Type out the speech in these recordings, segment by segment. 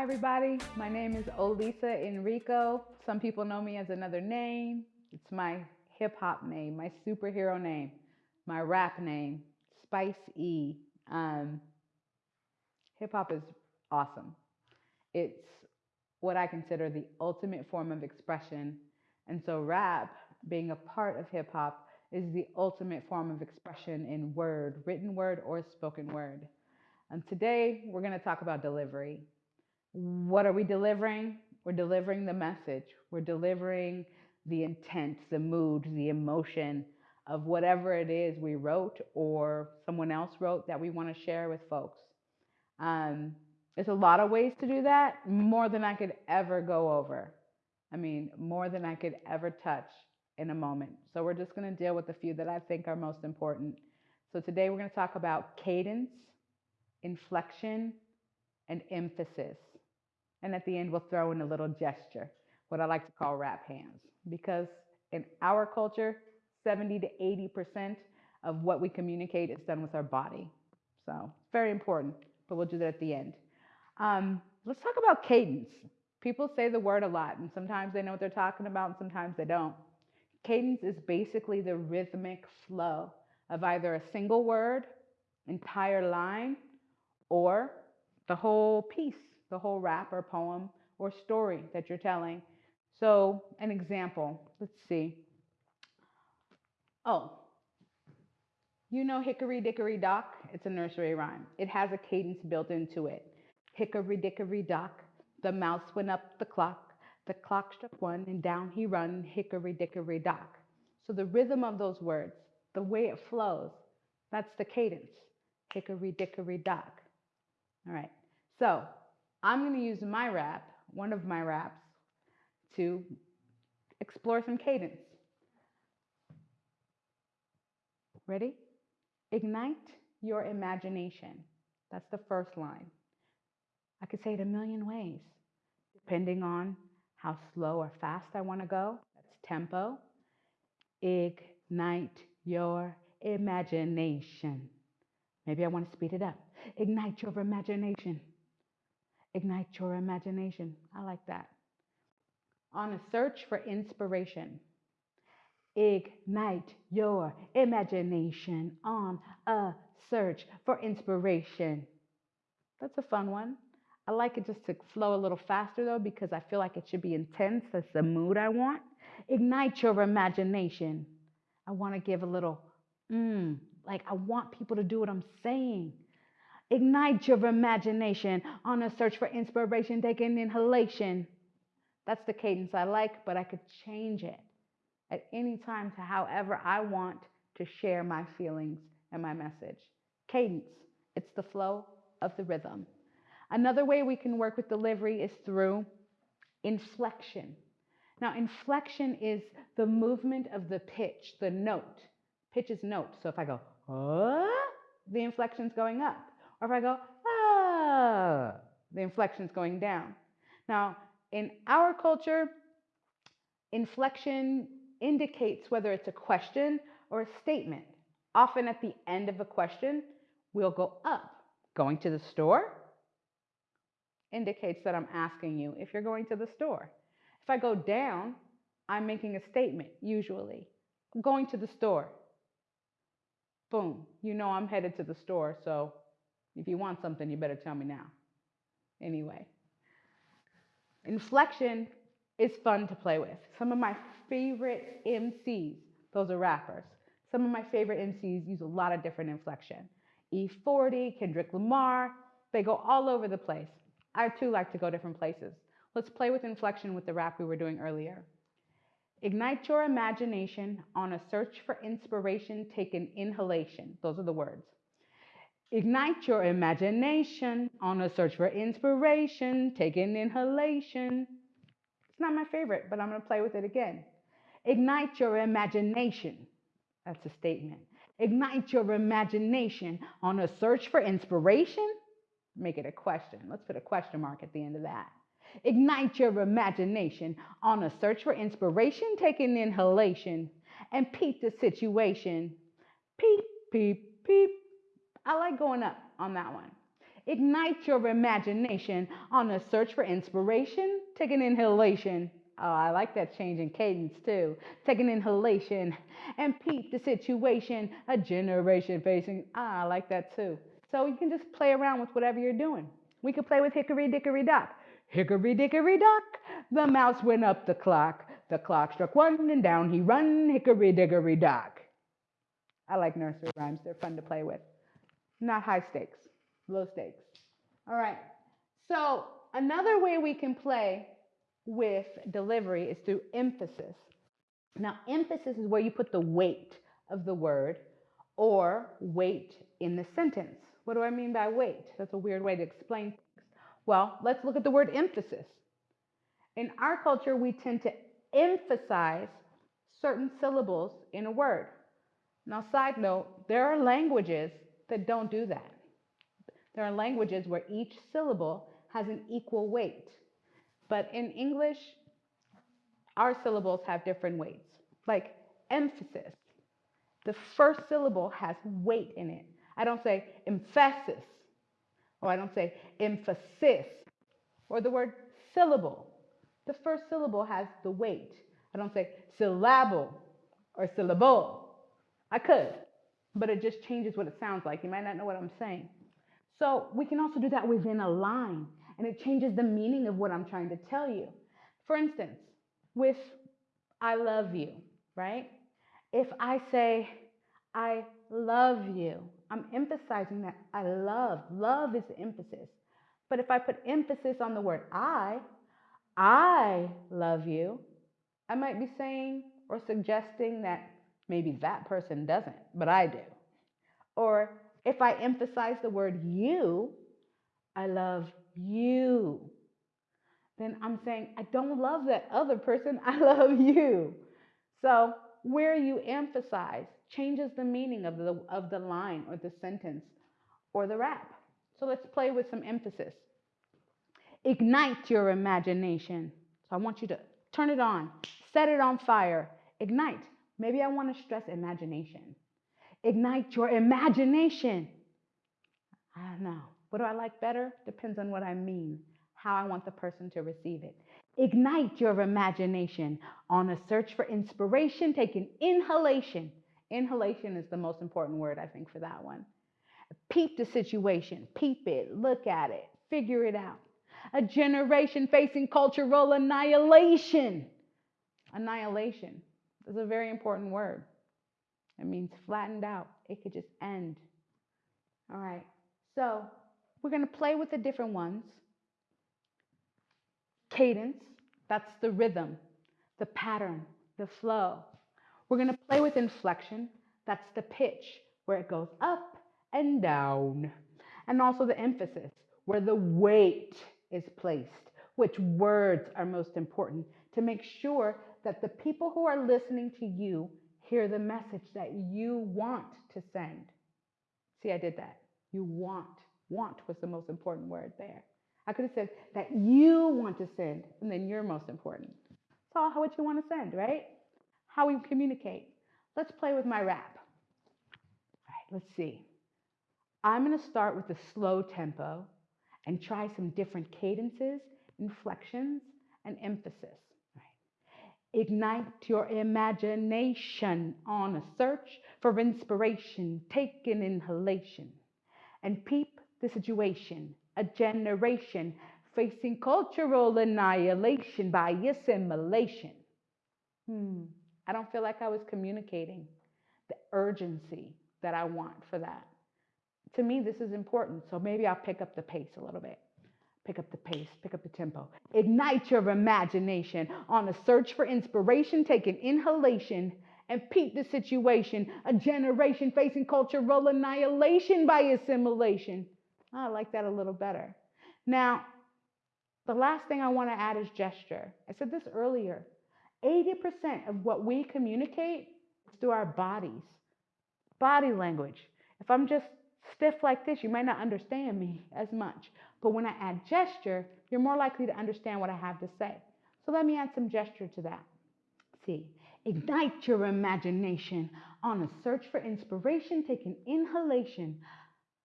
Hi, everybody. My name is Olisa Enrico. Some people know me as another name. It's my hip hop name, my superhero name, my rap name, Spice E. Um, hip hop is awesome. It's what I consider the ultimate form of expression. And so, rap, being a part of hip hop, is the ultimate form of expression in word, written word, or spoken word. And today, we're going to talk about delivery. What are we delivering? We're delivering the message, we're delivering the intent, the mood, the emotion of whatever it is we wrote or someone else wrote that we want to share with folks. Um, there's a lot of ways to do that, more than I could ever go over. I mean, more than I could ever touch in a moment. So we're just going to deal with a few that I think are most important. So today we're going to talk about cadence, inflection, and emphasis. And at the end, we'll throw in a little gesture, what I like to call rap hands. Because in our culture, 70 to 80% of what we communicate is done with our body. So, very important, but we'll do that at the end. Um, let's talk about cadence. People say the word a lot, and sometimes they know what they're talking about, and sometimes they don't. Cadence is basically the rhythmic flow of either a single word, entire line, or the whole piece, the whole rap or poem or story that you're telling. So, an example, let's see. Oh, you know Hickory Dickory Dock? It's a nursery rhyme. It has a cadence built into it. Hickory Dickory Dock, the mouse went up the clock. The clock struck one and down he run, Hickory Dickory Dock. So the rhythm of those words, the way it flows, that's the cadence. Hickory Dickory Dock. All right. So I'm going to use my rap, one of my raps, to explore some cadence. Ready? Ignite your imagination. That's the first line. I could say it a million ways, depending on how slow or fast I want to go. That's tempo. Ignite your imagination. Maybe I want to speed it up. Ignite your imagination. Ignite your imagination. I like that. On a search for inspiration. Ignite your imagination on a search for inspiration. That's a fun one. I like it just to flow a little faster though because I feel like it should be intense. That's the mood I want. Ignite your imagination. I want to give a little, mmm, like I want people to do what I'm saying. Ignite your imagination on a search for inspiration. Take an inhalation. That's the cadence I like, but I could change it at any time to however I want to share my feelings and my message. Cadence, it's the flow of the rhythm. Another way we can work with delivery is through inflection. Now, inflection is the movement of the pitch, the note. Pitch is note. So if I go, oh, the inflection's going up. Or if I go, ah, the inflection's going down. Now, in our culture, inflection indicates whether it's a question or a statement. Often at the end of a question, we'll go up. Going to the store indicates that I'm asking you if you're going to the store. If I go down, I'm making a statement, usually. I'm going to the store. Boom, you know I'm headed to the store, so if you want something, you better tell me now. Anyway, inflection is fun to play with. Some of my favorite MCs, those are rappers. Some of my favorite MCs use a lot of different inflection. E40, Kendrick Lamar, they go all over the place. I too like to go different places. Let's play with inflection with the rap we were doing earlier. Ignite your imagination on a search for inspiration, take an inhalation. Those are the words. Ignite your imagination on a search for inspiration, take an inhalation. It's not my favorite, but I'm going to play with it again. Ignite your imagination. That's a statement. Ignite your imagination on a search for inspiration. Make it a question. Let's put a question mark at the end of that. Ignite your imagination on a search for inspiration, take an inhalation and peep the situation. Peep, peep, peep. I like going up on that one. Ignite your imagination on a search for inspiration. Take an inhalation. Oh, I like that change in cadence too. Take an inhalation and peep the situation. A generation facing. Ah, I like that too. So you can just play around with whatever you're doing. We could play with hickory dickory dock. Hickory dickory dock, the mouse went up the clock. The clock struck one and down he run, hickory dickory dock. I like nursery rhymes. They're fun to play with. Not high stakes, low stakes. All right. So another way we can play with delivery is through emphasis. Now, emphasis is where you put the weight of the word or weight in the sentence. What do I mean by weight? That's a weird way to explain things. Well, let's look at the word emphasis. In our culture, we tend to emphasize certain syllables in a word. Now, side note, there are languages that don't do that. There are languages where each syllable has an equal weight. But in English, our syllables have different weights. Like emphasis, the first syllable has weight in it. I don't say emphasis, or I don't say emphasis, or the word syllable. The first syllable has the weight. I don't say syllable or syllable. I could, but it just changes what it sounds like. You might not know what I'm saying. So we can also do that within a line, and it changes the meaning of what I'm trying to tell you. For instance, with I love you, right? If I say, I love you, I'm emphasizing that I love. Love is the emphasis. But if I put emphasis on the word I, I love you, I might be saying or suggesting that maybe that person doesn't, but I do. Or if I emphasize the word you, I love you, then I'm saying I don't love that other person, I love you. So where you emphasize changes the meaning of the, of the line or the sentence or the rap. So let's play with some emphasis. Ignite your imagination. So I want you to turn it on, set it on fire, ignite. Maybe I want to stress imagination. Ignite your imagination. I don't know. What do I like better? Depends on what I mean, how I want the person to receive it. Ignite your imagination on a search for inspiration. Take an inhalation. Inhalation is the most important word, I think, for that one. Peep the situation, peep it, look at it, figure it out. A generation facing cultural annihilation. Annihilation is a very important word. It means flattened out, it could just end. All right, so we're going to play with the different ones. Cadence, that's the rhythm, the pattern, the flow. We're going to play with inflection, that's the pitch, where it goes up and down. And also the emphasis, where the weight is placed, which words are most important to make sure that the people who are listening to you hear the message that you want to send. See, I did that. You want. Want was the most important word there. I could have said that you want to send, and then you're most important. It's all what you want to send, right? How we communicate. Let's play with my rap. All right, let's see. I'm going to start with a slow tempo and try some different cadences, inflections, and emphasis. Ignite your imagination on a search for inspiration. Take an inhalation and peep the situation. A generation facing cultural annihilation by assimilation. Hmm. I don't feel like I was communicating the urgency that I want for that to me, this is important. So maybe I'll pick up the pace a little bit. Pick up the pace, pick up the tempo. Ignite your imagination on a search for inspiration. Take an inhalation and peep the situation. A generation facing cultural annihilation by assimilation. I like that a little better. Now, the last thing I want to add is gesture. I said this earlier 80% of what we communicate is through our bodies, body language. If I'm just stiff like this, you might not understand me as much. But when I add gesture, you're more likely to understand what I have to say. So let me add some gesture to that. See, ignite your imagination on a search for inspiration. Take an inhalation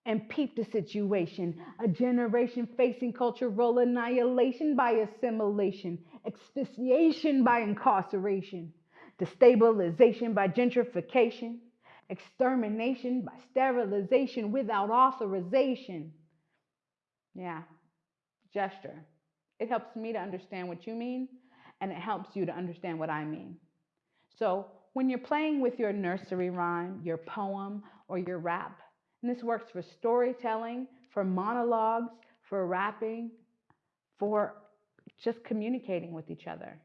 and peep the situation. A generation facing cultural annihilation by assimilation, asphyxiation by incarceration, destabilization by gentrification, extermination by sterilization without authorization. Yeah, gesture. It helps me to understand what you mean, and it helps you to understand what I mean. So when you're playing with your nursery rhyme, your poem, or your rap, and this works for storytelling, for monologues, for rapping, for just communicating with each other.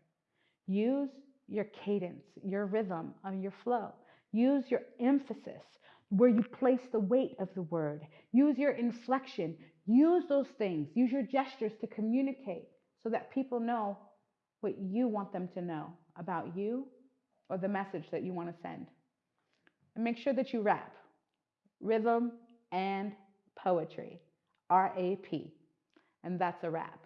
Use your cadence, your rhythm, or your flow. Use your emphasis where you place the weight of the word. Use your inflection. Use those things. Use your gestures to communicate so that people know what you want them to know about you or the message that you want to send. And make sure that you rap rhythm and poetry, R A P. And that's a wrap.